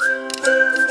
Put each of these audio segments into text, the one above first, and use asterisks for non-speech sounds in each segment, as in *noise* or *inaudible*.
Música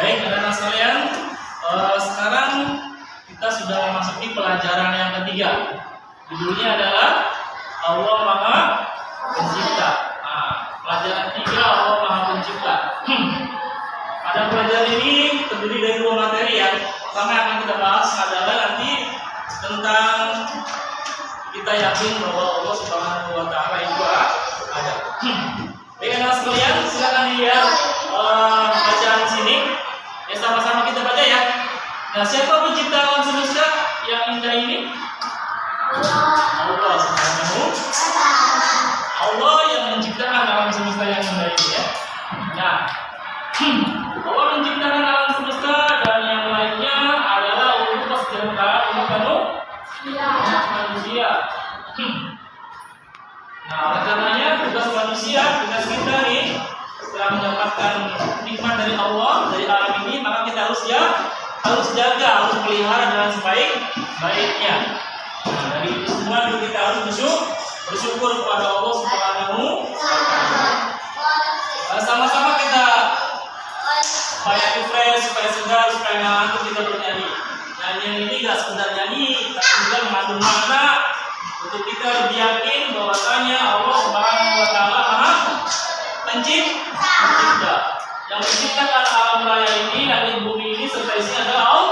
Baik, anak-anak sekalian, uh, sekarang kita sudah memasuki pelajaran yang ketiga. Judulnya adalah Allah Maha Pencipta. Nah, pelajaran ketiga Allah Maha Pencipta. Hmm. Pada pelajaran ini terdiri dari dua materi ya. Pertama yang akan kita bahas adalah nanti tentang kita yakin bahwa Allah Subhanahu wa taala itu ada. Hmm. Baik, anak sekalian, silakan lihat. uh, Nah, siapa pencipta alam semesta yang indah ini? Allah Allah Allah yang menciptakan alam semesta yang indah ini ya. Nah, *clears throat* Allah menciptakan alam semesta dan yang lainnya adalah untuk kesejahteraan umat manusia. *clears throat* Nah, oleh karenanya tugas manusia, tugas kita nih setelah mendapatkan nikmat dari Allah dari alam ini, maka kita harus ya harus jaga, harus pelihara dengan sebaik baiknya. Nah, dari itu semua kita harus bersyukur, bersyukur kepada Allah Subhanahu Sama-sama kita supaya refresh, supaya segar, supaya nyaman kita bernyanyi. Nyanyi ini gak sekedar nyanyi, tapi juga mengandung makna untuk kita lebih yakin bahwasanya Allah Subhanahu Wa Taala Maha Pencipta, yang menciptakan alam raya ini dan bumi Listen up.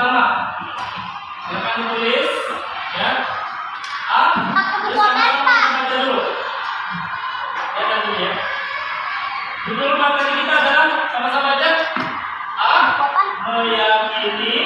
pertama silakan tulis ya. A ya ya. Judul materi kita adalah sama-sama aja. A meyakini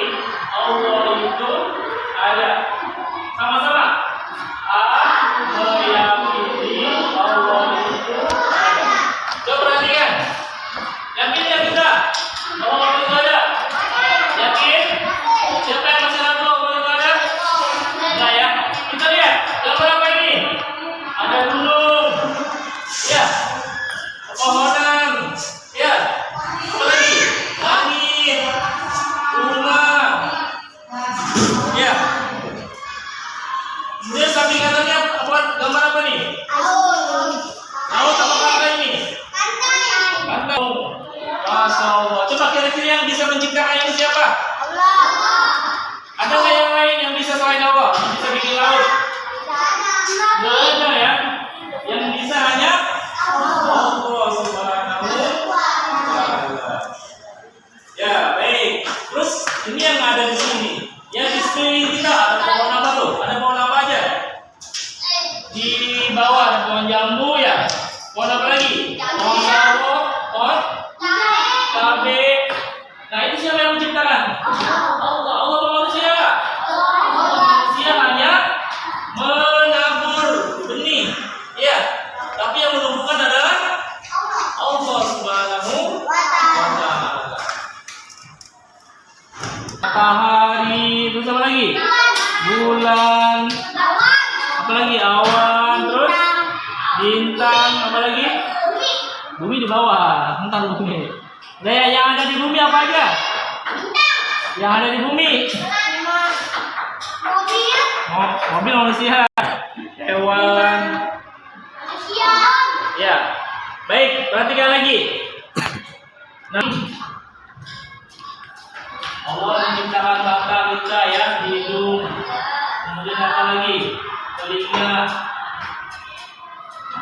mantan bumi. Deh, yang ada di bumi apa aja? Yang ada di bumi. Mobil. Oh, mobil manusia. Hewan. Manusia. Ya. Baik, perhatikan lagi. Nah, Allah menciptakan mata kita ya di hidung. Kemudian apa lagi? Telinga.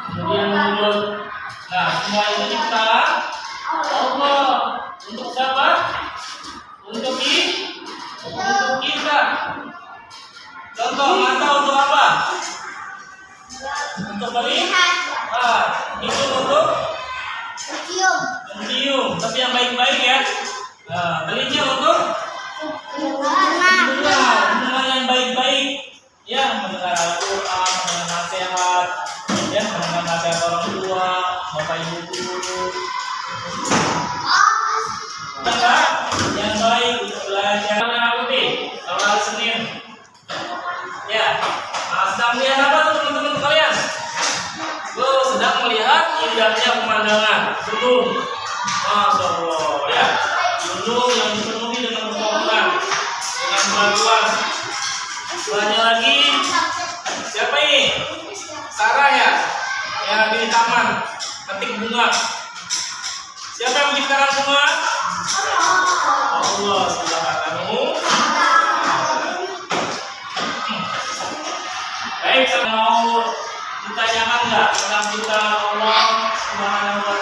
Kemudian mulut. Nah, semua itu kita. Contoh mata untuk apa? Untuk melihat. Ah, itu untuk mencium. Mencium, tapi yang baik-baik ya. Ah, telinga untuk dua Selanjutnya lagi. Siapa ini? Sarah ya? Yang di taman. Ketik bunga. Siapa yang menciptakan bunga? Allah. Subhanahu Baik, mau ditanyakan nggak tentang kita Allah subhanahu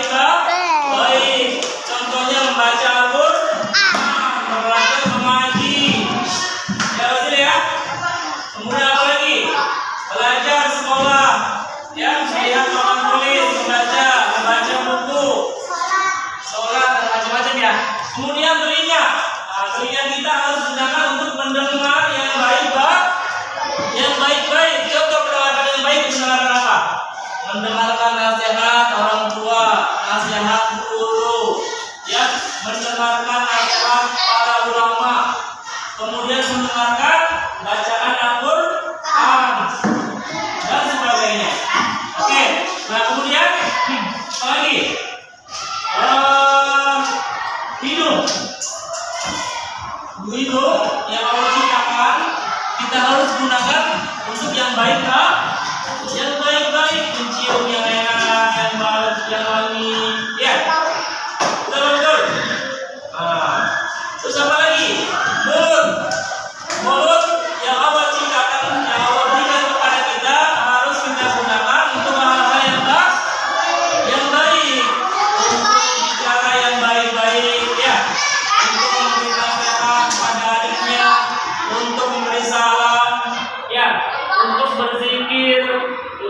का harus gunakan untuk yang baik kak. Yang baik-baik mencium yang enak yang baik yang wangi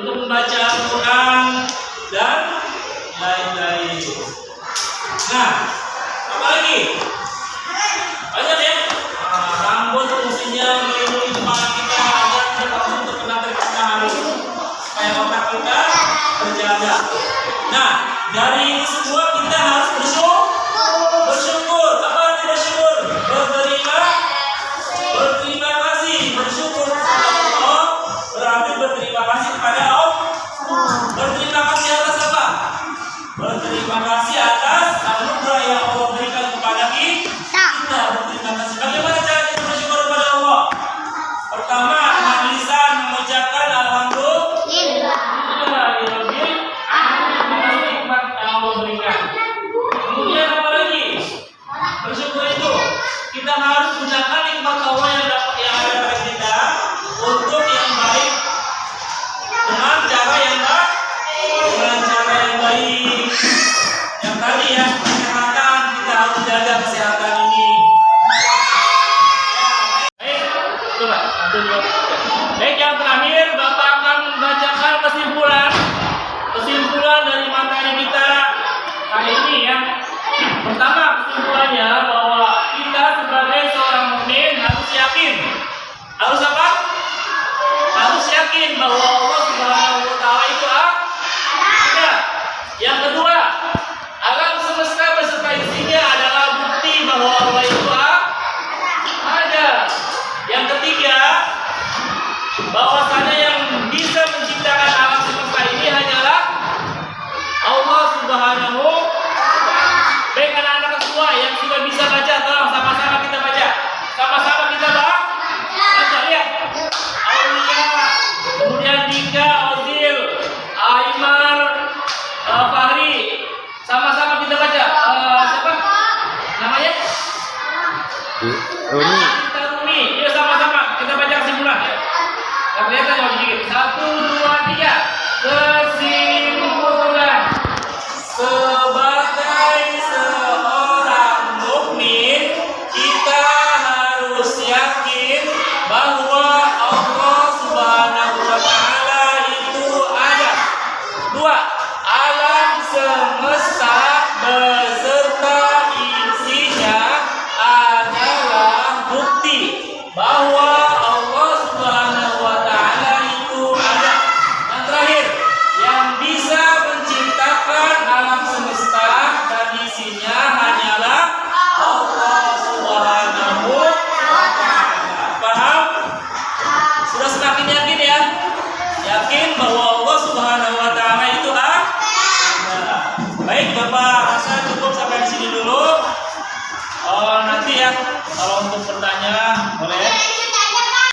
untuk membaca Al-Quran. Oh, ini. Nih, sama-sama kita baca kesimpulan ya. Yang kelihatan sedikit. Satu, dua, tiga. Kesimpulan.